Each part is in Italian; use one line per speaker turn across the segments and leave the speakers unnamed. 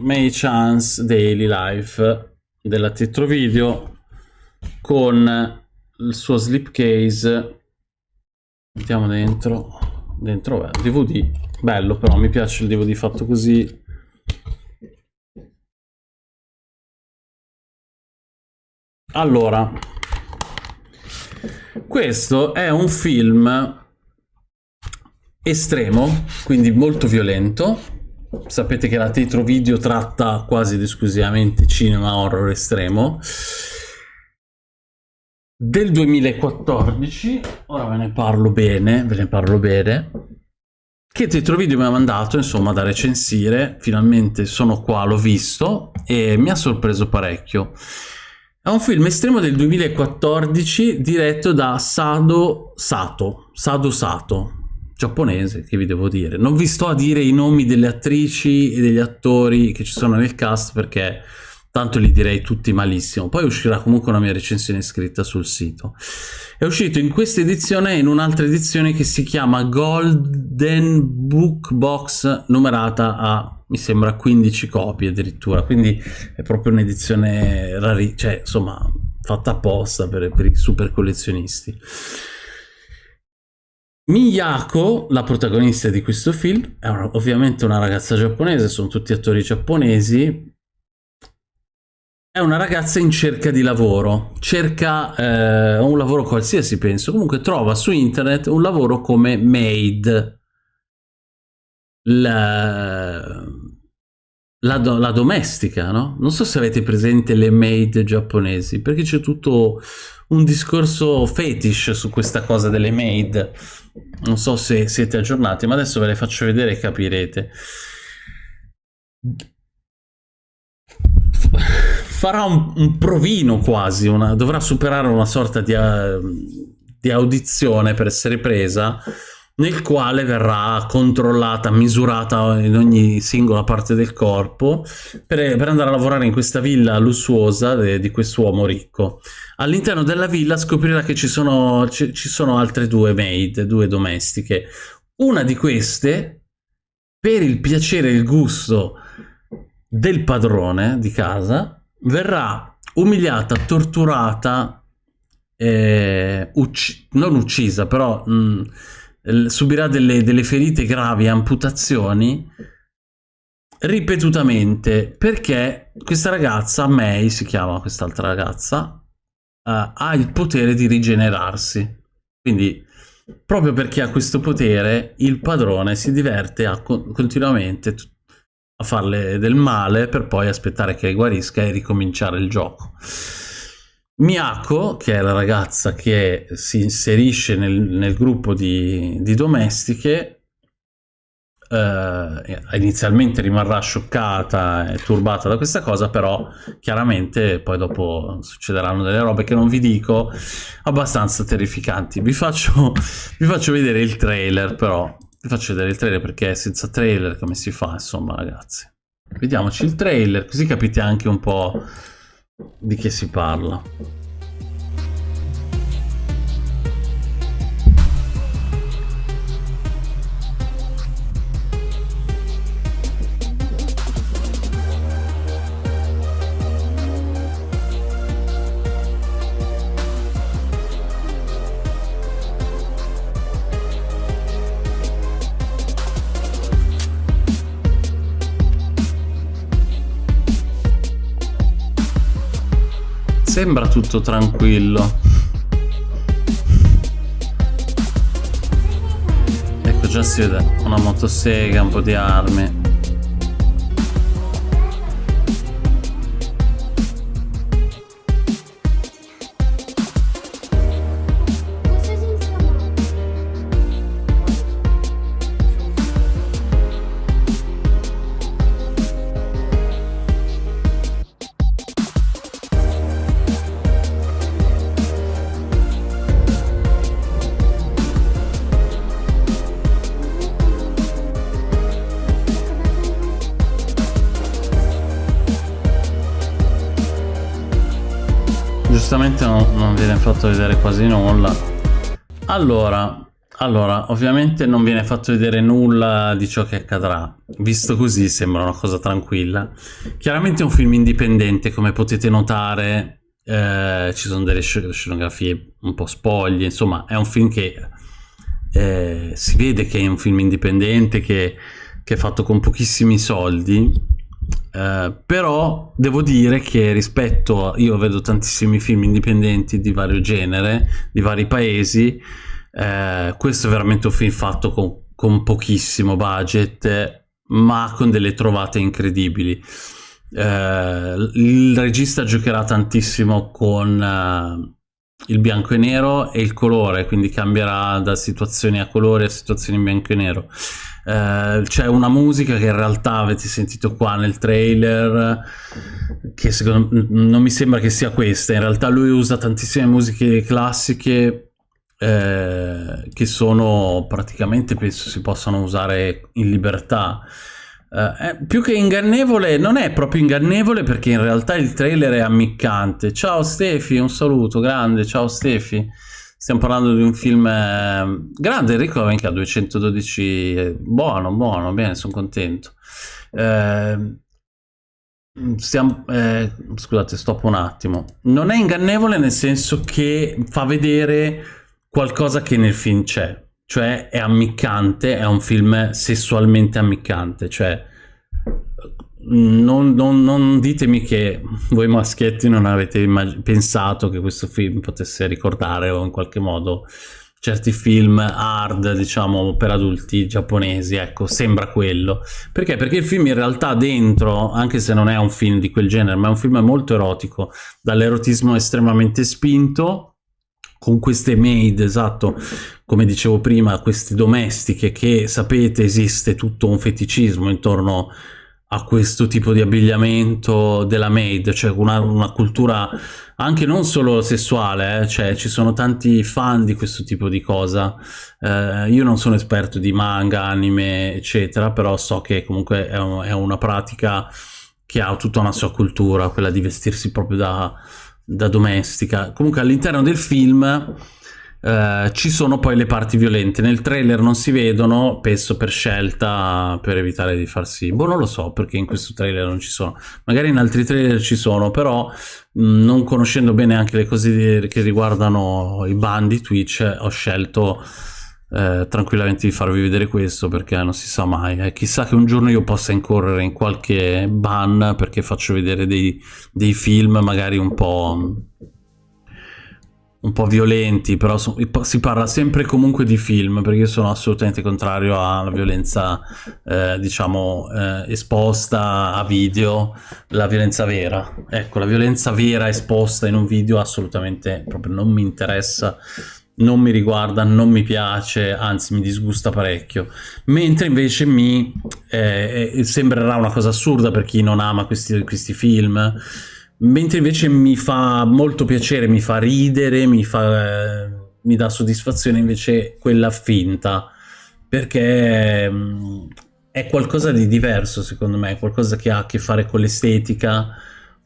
May Chance Daily Life della Tetro Video con il suo slipcase mettiamo dentro dentro è DVD bello però mi piace il DVD fatto così. Allora questo è un film estremo quindi molto violento sapete che la Tetro Video tratta quasi ed esclusivamente cinema horror estremo. Del 2014 ora ve ne parlo bene ve ne parlo bene che Tetro Video mi ha mandato insomma da recensire. Finalmente sono qua l'ho visto e mi ha sorpreso parecchio. È un film estremo del 2014 diretto da Sado Sato Sado Sato giapponese, che vi devo dire. Non vi sto a dire i nomi delle attrici e degli attori che ci sono nel cast perché tanto li direi tutti malissimo. Poi uscirà comunque una mia recensione scritta sul sito. È uscito in questa edizione e in un'altra edizione che si chiama Golden Book Box numerata a, mi sembra, 15 copie addirittura, quindi è proprio un'edizione rari, cioè insomma fatta apposta per, per i super collezionisti. Miyako, la protagonista di questo film, è ovviamente una ragazza giapponese, sono tutti attori giapponesi. È una ragazza in cerca di lavoro, cerca eh, un lavoro qualsiasi penso, comunque trova su internet un lavoro come maid. La, la, do, la domestica, no? Non so se avete presente le maid giapponesi, perché c'è tutto un discorso fetish su questa cosa delle maid. Non so se siete aggiornati, ma adesso ve le faccio vedere e capirete. Farà un, un provino quasi, una, dovrà superare una sorta di, uh, di audizione per essere presa nel quale verrà controllata, misurata in ogni singola parte del corpo per, per andare a lavorare in questa villa lussuosa de, di quest'uomo ricco. All'interno della villa scoprirà che ci sono, ci, ci sono altre due maid, due domestiche. Una di queste, per il piacere e il gusto del padrone di casa, verrà umiliata, torturata, eh, ucc non uccisa, però... Mh, subirà delle, delle ferite gravi, amputazioni, ripetutamente, perché questa ragazza, May si chiama quest'altra ragazza, uh, ha il potere di rigenerarsi. Quindi, proprio perché ha questo potere, il padrone si diverte a, continuamente a farle del male per poi aspettare che guarisca e ricominciare il gioco. Miyako, che è la ragazza che si inserisce nel, nel gruppo di, di domestiche, eh, inizialmente rimarrà scioccata e turbata da questa cosa, però chiaramente poi dopo succederanno delle robe che non vi dico, abbastanza terrificanti. Vi faccio, vi faccio vedere il trailer, però vi faccio vedere il trailer perché senza trailer come si fa, insomma, ragazzi. Vediamoci il trailer, così capite anche un po' di che si parla. Sembra tutto tranquillo. Ecco già si vede una motosega, un po' di armi. Fatto vedere quasi nulla allora Allora, ovviamente non viene fatto vedere nulla di ciò che accadrà. Visto così sembra una cosa tranquilla. Chiaramente è un film indipendente, come potete notare, eh, ci sono delle scenografie un po' spoglie, insomma è un film che eh, si vede che è un film indipendente, che, che è fatto con pochissimi soldi, eh, però devo dire che rispetto a, io vedo tantissimi film indipendenti di vario genere, di vari paesi, eh, questo è veramente un film fatto con, con pochissimo budget, ma con delle trovate incredibili. Eh, il regista giocherà tantissimo con uh, il bianco e nero e il colore, quindi cambierà da situazioni a colore a situazioni in bianco e nero. Uh, c'è una musica che in realtà avete sentito qua nel trailer che secondo me non mi sembra che sia questa in realtà lui usa tantissime musiche classiche eh, che sono praticamente penso si possano usare in libertà. Eh, più che ingannevole, non è proprio ingannevole perché in realtà il trailer è ammiccante. Ciao Stefi, un saluto grande, ciao Stefi. Stiamo parlando di un film eh, grande, Enrico anche a 212, eh, buono, buono, bene, sono contento. Eh, stiamo, eh, scusate, stop un attimo. Non è ingannevole nel senso che fa vedere qualcosa che nel film c'è, cioè è ammiccante, è un film sessualmente ammiccante, cioè non, non, non ditemi che voi maschietti non avete pensato che questo film potesse ricordare o in qualche modo certi film hard, diciamo, per adulti giapponesi, ecco, sembra quello. Perché? Perché il film in realtà dentro, anche se non è un film di quel genere, ma è un film molto erotico, dall'erotismo estremamente spinto, con queste maid, esatto, come dicevo prima, queste domestiche che sapete esiste tutto un feticismo intorno a questo tipo di abbigliamento della maid, cioè una, una cultura anche non solo sessuale, eh, cioè ci sono tanti fan di questo tipo di cosa. Eh, io non sono esperto di manga, anime, eccetera, però so che comunque è, un, è una pratica che ha tutta una sua cultura, quella di vestirsi proprio da da domestica. Comunque all'interno del film eh, ci sono poi le parti violente. Nel trailer non si vedono, penso per scelta, per evitare di farsi... Boh, non lo so perché in questo trailer non ci sono. Magari in altri trailer ci sono, però mh, non conoscendo bene anche le cose che riguardano i bandi Twitch, ho scelto eh, tranquillamente di farvi vedere questo perché non si sa mai. Eh, chissà che un giorno io possa incorrere in qualche ban perché faccio vedere dei, dei film magari un po' un po' violenti, però so, si parla sempre comunque di film, perché io sono assolutamente contrario alla violenza, eh, diciamo, eh, esposta a video, la violenza vera. Ecco, la violenza vera esposta in un video assolutamente proprio non mi interessa non mi riguarda, non mi piace, anzi mi disgusta parecchio. Mentre invece mi eh, eh, sembrerà una cosa assurda per chi non ama questi, questi, film, mentre invece mi fa molto piacere, mi fa ridere, mi, fa, eh, mi dà soddisfazione invece quella finta, perché eh, è qualcosa di diverso secondo me, qualcosa che ha a che fare con l'estetica,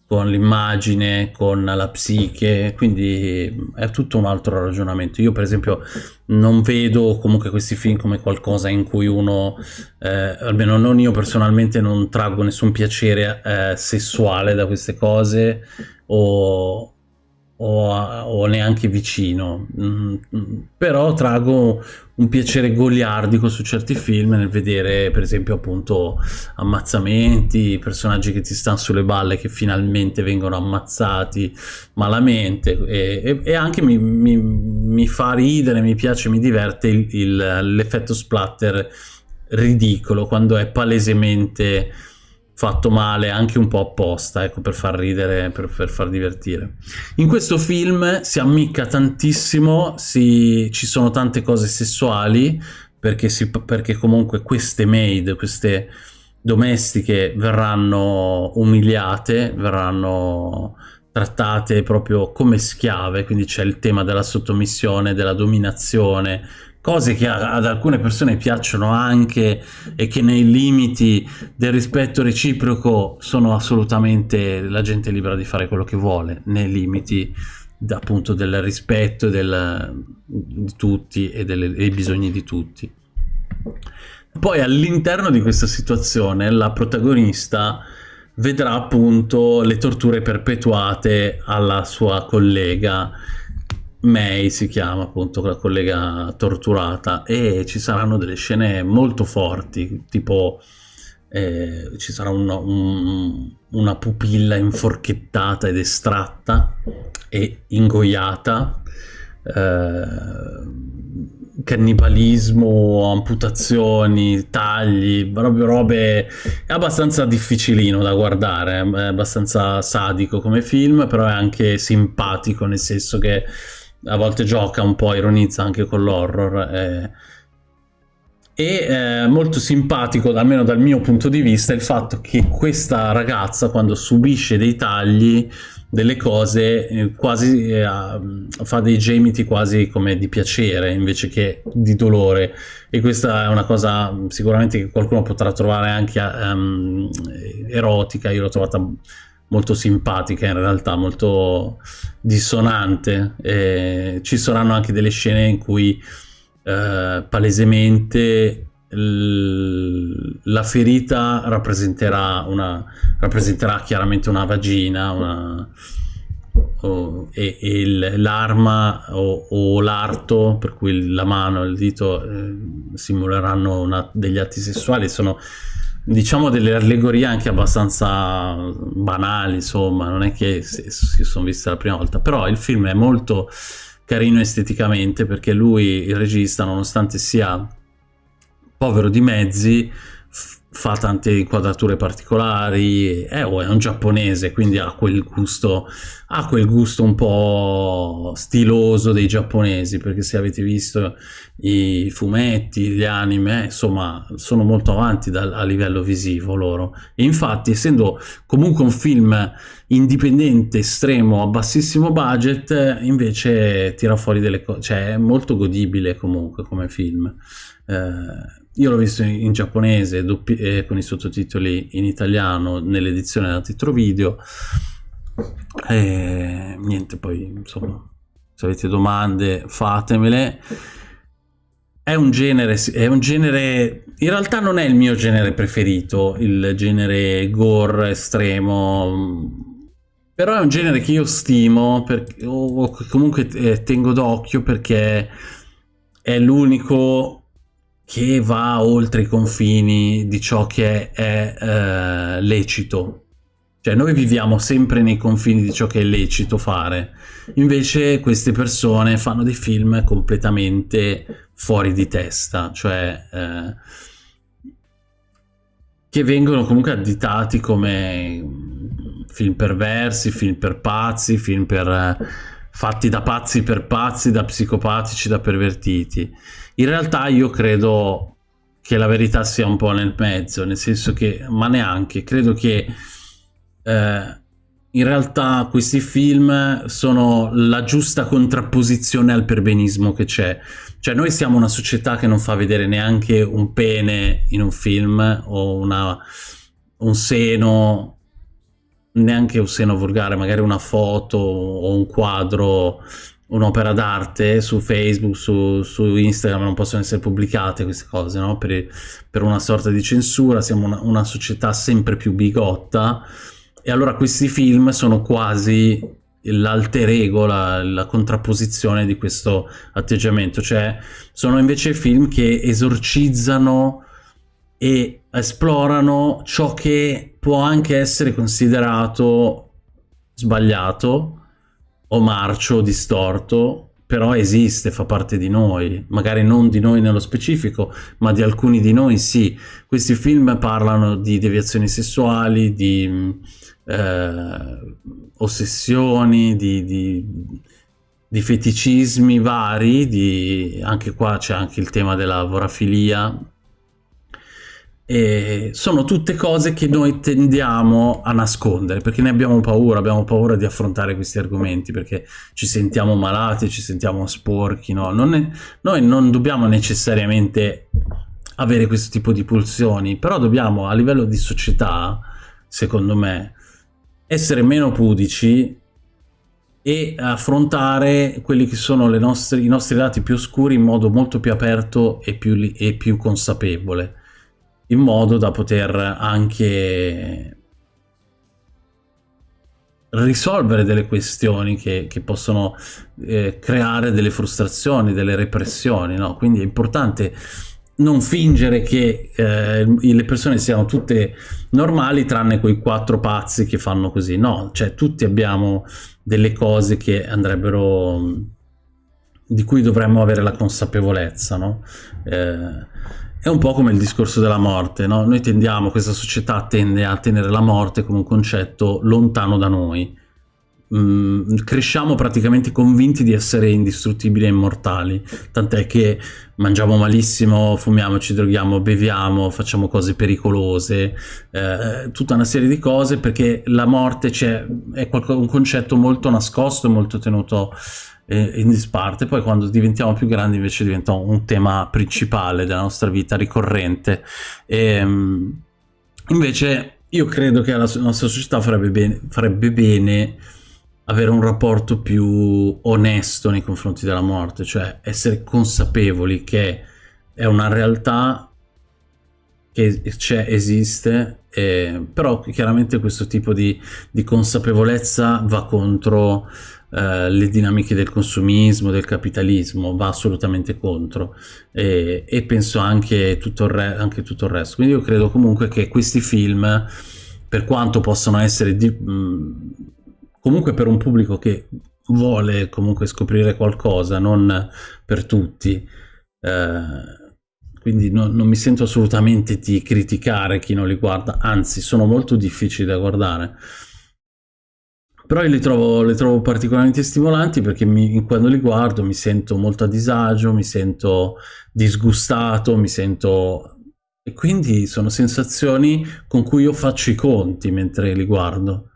con l'immagine, con la psiche, quindi è tutto un altro ragionamento. Io per esempio non vedo comunque questi film come qualcosa in cui uno, eh, almeno non io personalmente, non traggo nessun piacere eh, sessuale da queste cose o, o, o neanche vicino, mm, mm, però trago un piacere goliardico su certi film nel vedere per esempio appunto ammazzamenti, personaggi che ti stanno sulle balle che finalmente vengono ammazzati malamente. E, e, e anche mi, mi, mi, fa ridere, mi piace, mi diverte l'effetto splatter ridicolo quando è palesemente fatto male anche un po' apposta, ecco, per far ridere, per, per far divertire. In questo film si ammicca tantissimo, si, ci sono tante cose sessuali, perché, si, perché comunque queste maid, queste domestiche verranno umiliate, verranno trattate proprio come schiave, quindi c'è il tema della sottomissione, della dominazione, cose che ad alcune persone piacciono anche e che nei limiti del rispetto reciproco sono assolutamente la gente libera di fare quello che vuole nei limiti appunto del rispetto del, di tutti e delle, dei bisogni di tutti. Poi all'interno di questa situazione la protagonista vedrà appunto le torture perpetuate alla sua collega May si chiama appunto la collega torturata e ci saranno delle scene molto forti tipo eh, ci sarà un, un, una pupilla inforchettata ed estratta e ingoiata eh, cannibalismo, amputazioni, tagli, proprio robe... è abbastanza difficilino da guardare, è abbastanza sadico come film, però è anche simpatico, nel senso che a volte gioca un po', ironizza anche con l'horror. Eh. E eh, molto simpatico, almeno dal mio punto di vista, il fatto che questa ragazza, quando subisce dei tagli, delle cose eh, quasi eh, fa dei gemiti quasi come di piacere invece che di dolore e questa è una cosa sicuramente che qualcuno potrà trovare anche um, erotica io l'ho trovata molto simpatica in realtà molto dissonante. E ci saranno anche delle scene in cui uh, palesemente la ferita rappresenterà, una, rappresenterà chiaramente una vagina una, o, e, e l'arma o, o l'arto, per cui la mano e il dito eh, simuleranno una, degli atti sessuali, sono diciamo delle allegorie anche abbastanza banali, insomma, non è che si, sono viste la prima volta, però il film è molto carino esteticamente perché lui, il regista, nonostante sia povero di mezzi, fa tante inquadrature particolari, è, oh, è un giapponese, quindi ha quel gusto, ha quel gusto un po' stiloso dei giapponesi, perché se avete visto i fumetti, gli anime, insomma, sono molto avanti da, a livello visivo loro. E infatti, essendo comunque un film indipendente, estremo, a bassissimo budget, invece tira fuori delle cose, cioè è molto godibile comunque come film. Eh, io l'ho visto in, giapponese doppi, eh, con i sottotitoli in italiano nell'edizione da titolo video. E niente poi insomma se avete domande fatemele. È un genere è un genere in realtà non è il mio genere preferito il genere gore estremo però è un genere che io stimo per, o comunque eh, tengo d'occhio perché è l'unico che va oltre i confini di ciò che è eh, lecito. Cioè noi viviamo sempre nei confini di ciò che è lecito fare, invece queste persone fanno dei film completamente fuori di testa, cioè eh, che vengono comunque additati come film perversi, film per pazzi, film per, eh, fatti da pazzi per pazzi, da psicopatici, da pervertiti. In realtà io credo che la verità sia un po' nel mezzo, nel senso che, ma neanche, credo che eh, in realtà questi film sono la giusta contrapposizione al perbenismo che c'è. Cioè noi siamo una società che non fa vedere neanche un pene in un film o una, un seno, neanche un seno volgare, magari una foto o un quadro un'opera d'arte su Facebook, su, su, Instagram non possono essere pubblicate queste cose, no? per, per, una sorta di censura, siamo una, una, società sempre più bigotta e allora questi film sono quasi l'alter ego, la, la, contrapposizione di questo atteggiamento, cioè sono invece film che esorcizzano e esplorano ciò che può anche essere considerato sbagliato, o marcio, distorto, però esiste, fa parte di noi, magari non di noi nello specifico, ma di alcuni di noi sì. Questi film parlano di deviazioni sessuali, di eh, ossessioni, di, di, di, feticismi vari, di, anche qua c'è anche il tema della vorafilia, e sono tutte cose che noi tendiamo a nascondere perché ne abbiamo paura, abbiamo paura di affrontare questi argomenti perché ci sentiamo malati, ci sentiamo sporchi, no? non è, noi non dobbiamo necessariamente avere questo tipo di pulsioni, però dobbiamo a livello di società, secondo me, essere meno pudici e affrontare quelli che sono nostre, i nostri lati più oscuri in modo molto più aperto e più, e più consapevole, in modo da poter anche risolvere delle questioni che, che possono eh, creare delle frustrazioni, delle repressioni, no? Quindi è importante non fingere che eh, le persone siano tutte normali tranne quei quattro pazzi che fanno così no, cioè tutti abbiamo delle cose che andrebbero di cui dovremmo avere la consapevolezza no? Eh, è un po' come il discorso della morte no? noi tendiamo, questa società tende a tenere la morte come un concetto lontano da noi Mm, cresciamo praticamente convinti di essere indistruttibili e immortali, tant'è che mangiamo malissimo, fumiamo, ci droghiamo, beviamo, facciamo cose pericolose, eh, tutta una serie di cose perché la morte è un concetto molto nascosto molto tenuto eh, in disparte, poi quando diventiamo più grandi invece diventa un tema principale della nostra vita, ricorrente. E, ehm, invece io credo che la nostra società farebbe bene, farebbe bene avere un rapporto più onesto nei confronti della morte, cioè essere consapevoli che è una realtà che c'è, esiste, eh, però chiaramente questo tipo di, di consapevolezza va contro eh, le dinamiche del consumismo, del capitalismo, va assolutamente contro e, e penso anche tutto, re, anche tutto il resto. Quindi io credo comunque che questi film, per quanto possano essere di, mh, comunque per un pubblico che vuole comunque scoprire qualcosa, non per tutti. Eh, quindi no, non mi sento assolutamente di criticare chi non li guarda, anzi sono molto difficili da guardare. Però io li trovo, li trovo particolarmente stimolanti perché mi, quando li guardo mi sento molto a disagio, mi sento disgustato, mi sento... E quindi sono sensazioni con cui io faccio i conti mentre li guardo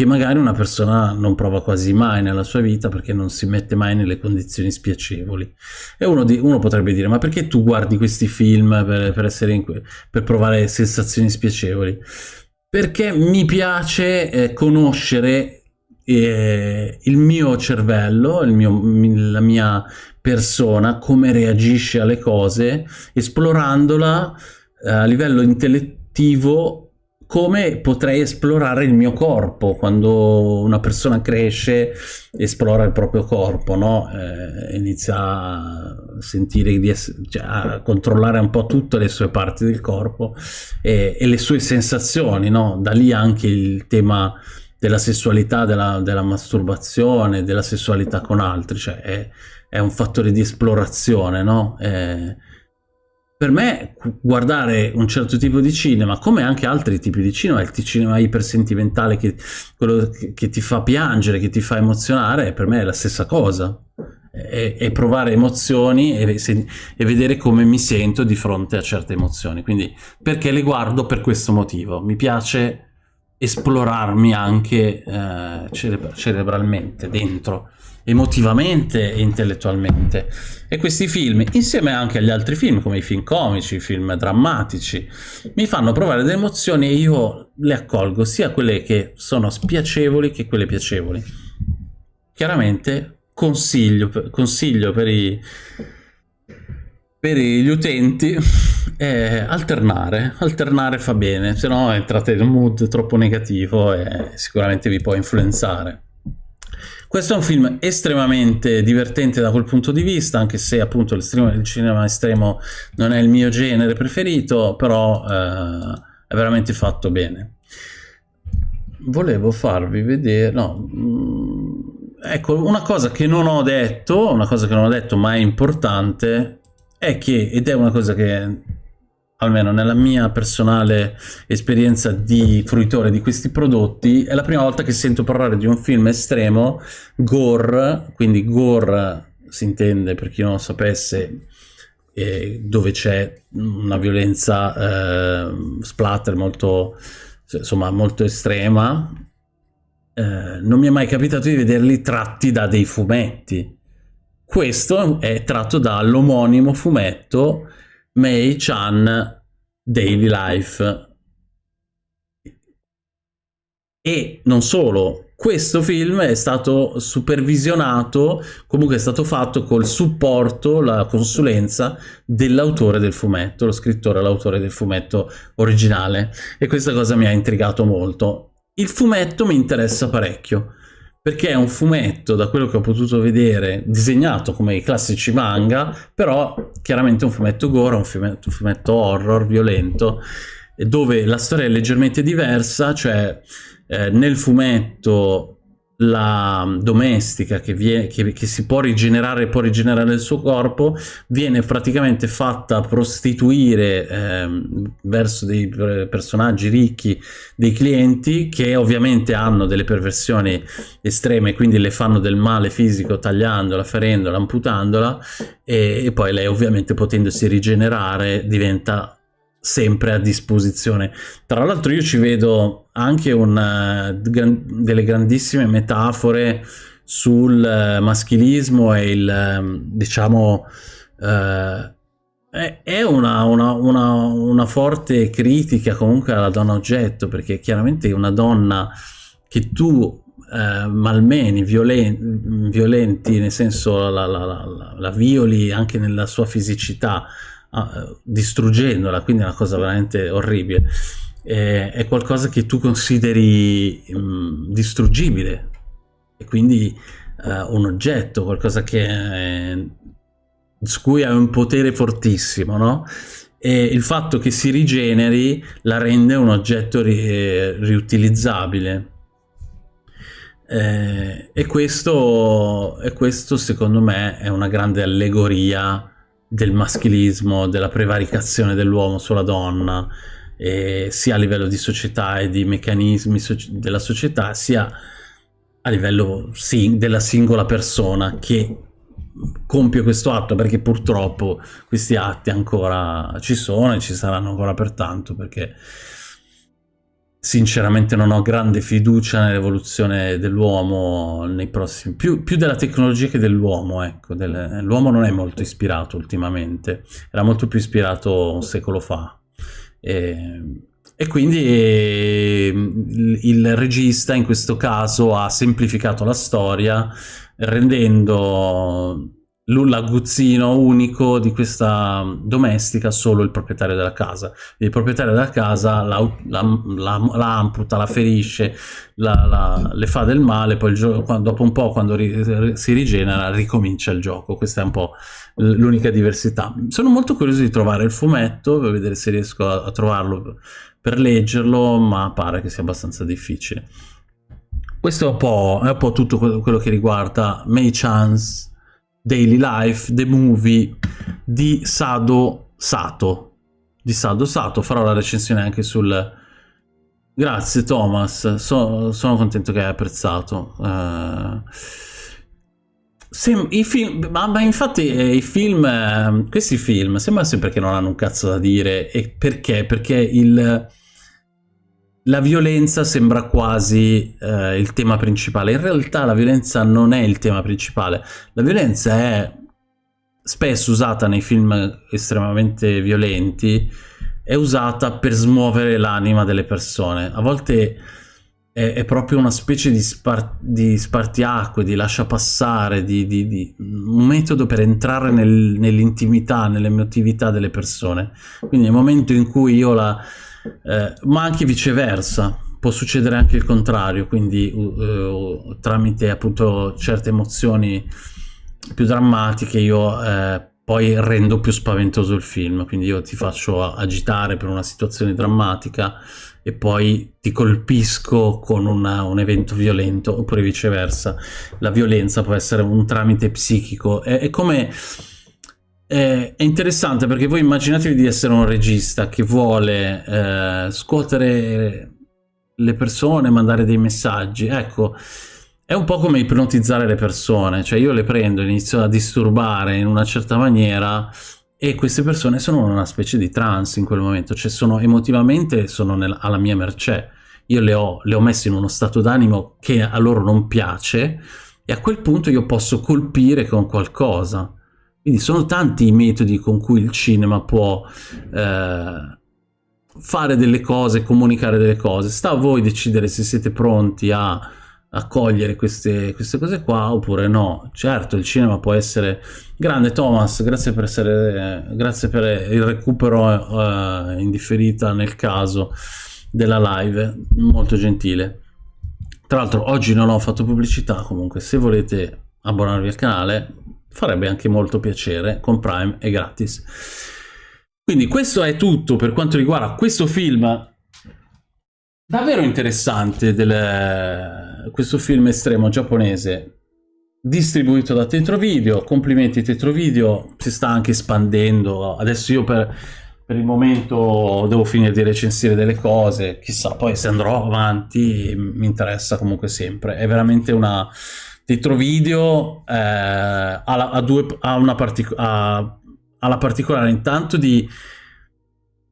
che magari una persona non prova quasi mai nella sua vita perché non si mette mai nelle condizioni spiacevoli. E uno, di, uno potrebbe dire, ma perché tu guardi questi film per, per, in, per provare sensazioni spiacevoli? Perché mi piace eh, conoscere eh, il mio cervello, il mio, la mia persona, come reagisce alle cose, esplorandola eh, a livello intellettivo come potrei esplorare il mio corpo quando una persona cresce esplora il proprio corpo no? eh, inizia a sentire di cioè a controllare un po' tutte le sue parti del corpo e, e le sue sensazioni no? da lì anche il tema della sessualità, della, della masturbazione, della sessualità con altri, cioè è, è un fattore di esplorazione, no? Eh, per me guardare un certo tipo di cinema, come anche altri tipi di cinema, il cinema ipersentimentale, che, quello che ti fa piangere, che ti fa emozionare, per me è la stessa cosa. E, e provare emozioni e, se, e, vedere come mi sento di fronte a certe emozioni. Quindi perché le guardo per questo motivo. Mi piace esplorarmi anche eh, cerebra cerebralmente, dentro emotivamente e intellettualmente. E questi film, insieme anche agli altri film, come i film comici, i film drammatici, mi fanno provare delle emozioni e io le accolgo, sia quelle che sono spiacevoli che quelle piacevoli. Chiaramente consiglio, consiglio per, i, per gli utenti eh, alternare, alternare fa bene, se no entrate in un mood troppo negativo e sicuramente vi può influenzare. Questo è un film estremamente divertente da quel punto di vista, anche se appunto il cinema estremo non è il mio genere preferito, però eh, è veramente fatto bene. Volevo farvi vedere... No, mm, ecco, una cosa che non ho detto, una cosa che non ho detto ma è importante, è che, ed è una cosa che almeno nella mia personale esperienza di fruitore di questi prodotti, è la prima volta che sento parlare di un film estremo, gore, quindi gore si intende per chi non lo sapesse, eh, dove c'è una violenza eh, splatter molto, insomma, molto estrema, eh, non mi è mai capitato di vederli tratti da dei fumetti. Questo è tratto dall'omonimo fumetto Mei Chan Daily Life. E non solo, questo film è stato supervisionato, comunque è stato fatto col supporto, la consulenza dell'autore del fumetto, lo scrittore, l'autore del fumetto originale e questa cosa mi ha intrigato molto. Il fumetto mi interessa parecchio perché è un fumetto, da quello che ho potuto vedere, disegnato come i classici manga, però chiaramente un fumetto gore, un fumetto, un fumetto horror, violento, dove la storia è leggermente diversa, cioè eh, nel fumetto la domestica che, vie, che, che, si può rigenerare può rigenerare il suo corpo viene praticamente fatta prostituire eh, verso dei personaggi ricchi dei clienti che ovviamente hanno delle perversioni estreme quindi le fanno del male fisico tagliandola, ferendola, amputandola e, e poi lei ovviamente potendosi rigenerare diventa sempre a disposizione. Tra l'altro io ci vedo anche una, delle grandissime metafore sul uh, maschilismo e il, um, diciamo, uh, è, una, una, una, una, forte critica comunque alla donna oggetto, perché chiaramente una donna che tu uh, malmeni, violen violenti, nel senso la, la, la, la violi anche nella sua fisicità, uh, distruggendola, quindi è una cosa veramente orribile. Eh, è qualcosa che tu consideri mh, mm, distruggibile e quindi uh, un oggetto, qualcosa che è, su cui hai un potere fortissimo, no? E il fatto che si rigeneri la rende un oggetto ri riutilizzabile. Eh, e, questo, e questo secondo me è una grande allegoria del maschilismo, della prevaricazione dell'uomo sulla donna, eh, sia a livello di società e di meccanismi so della società, sia a livello sì, della singola persona che compie questo atto, perché purtroppo questi atti ancora ci sono e ci saranno ancora per tanto, perché sinceramente non ho grande fiducia nell'evoluzione dell'uomo nei prossimi più, più, della tecnologia che dell'uomo ecco l'uomo non è molto ispirato ultimamente era molto più ispirato un secolo fa. E, e quindi il, il regista in questo caso ha semplificato la storia rendendo l'aguzzino unico di questa domestica solo il proprietario della casa. Il proprietario della casa la, la, la, la amputa, la ferisce, le fa del male, poi dopo un po' quando ri, si rigenera ricomincia il gioco. Questa è un po' l'unica diversità. Sono molto curioso di trovare il fumetto per vedere se riesco a, a trovarlo per leggerlo, ma pare che sia abbastanza difficile. Questo è un po', è un po tutto quello che riguarda May Chance Daily Life, The Movie di Sado Sato. Di Sado Sato, farò la recensione anche sul... Grazie Thomas, so, sono contento che hai apprezzato. Uh... Sem i film, ma, ma infatti eh, i film, eh, questi film sembra sempre che non hanno un cazzo da dire. E perché? Perché il la violenza sembra quasi eh, il tema principale. In realtà la violenza non è il tema principale. La violenza è spesso usata nei film estremamente violenti, è usata per smuovere l'anima delle persone. A volte è, è proprio una specie di, spar di, spartiacque, di lascia passare, di, di, di un metodo per entrare nel, nell'intimità, nell'emotività delle persone. Quindi nel momento in cui io la eh, ma anche viceversa può succedere anche il contrario quindi uh, tramite appunto certe emozioni più drammatiche io eh, poi rendo più spaventoso il film quindi io ti faccio agitare per una situazione drammatica e poi ti colpisco con una, un evento violento oppure viceversa. La violenza può essere un tramite psichico. È, è come è interessante perché voi immaginatevi di essere un regista che vuole eh, scuotere le persone, mandare dei messaggi. Ecco, è un po' come ipnotizzare le persone, cioè io le prendo, inizio a disturbare in una certa maniera e queste persone sono in una specie di trance in quel momento, cioè sono emotivamente sono nel, alla mia mercé. Io le ho, le ho messe in uno stato d'animo che a loro non piace e a quel punto io posso colpire con qualcosa quindi sono tanti i metodi con cui il cinema può eh, fare delle cose, comunicare delle cose. Sta a voi decidere se siete pronti a accogliere queste, queste cose qua oppure no. Certo, il cinema può essere grande. Thomas, grazie per, essere, grazie per il recupero uh, indifferita nel caso della live, molto gentile. Tra l'altro oggi non ho fatto pubblicità, comunque se volete abbonarvi al canale farebbe anche molto piacere, con Prime è gratis. Quindi questo è tutto per quanto riguarda questo film davvero interessante, del, questo film estremo giapponese distribuito da Tetro Video, complimenti Tetro Video, si sta anche espandendo, adesso io per per il momento devo finire di recensire delle cose, chissà, poi se andrò avanti mi interessa comunque sempre. È veramente una... Tetro Video eh, ha, ha, due, ha, una partic ha, ha la particolare intanto di,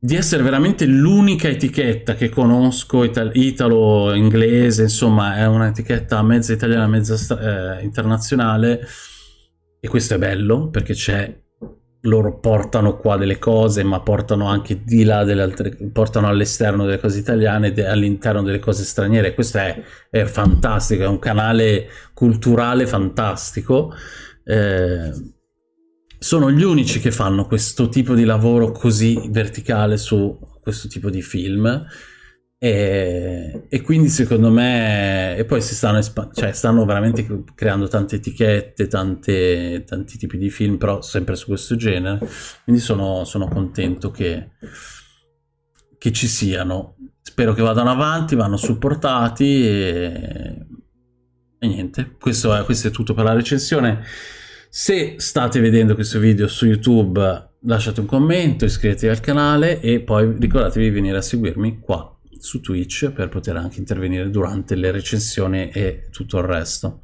di essere veramente l'unica etichetta che conosco italo-inglese, insomma è un'etichetta mezza italiana, mezza eh, internazionale e questo è bello perché c'è loro portano qua delle cose, ma portano anche di là delle altre, portano all'esterno delle cose italiane e all'interno delle cose straniere. Questo è, è, fantastico, è un canale culturale fantastico. Eh, sono gli unici che fanno questo tipo di lavoro così verticale su questo tipo di film. E, e, quindi secondo me e poi si stanno, cioè stanno veramente creando tante etichette tante, tanti tipi di film però sempre su questo genere. Quindi sono, sono contento che, che ci siano. Spero che vadano avanti vanno supportati e, e niente. Questo è, questo è tutto per la recensione se state vedendo questo video su youtube lasciate un commento iscrivetevi al canale e poi ricordatevi di venire a seguirmi qua su Twitch per poter anche intervenire durante le recensioni e tutto il resto.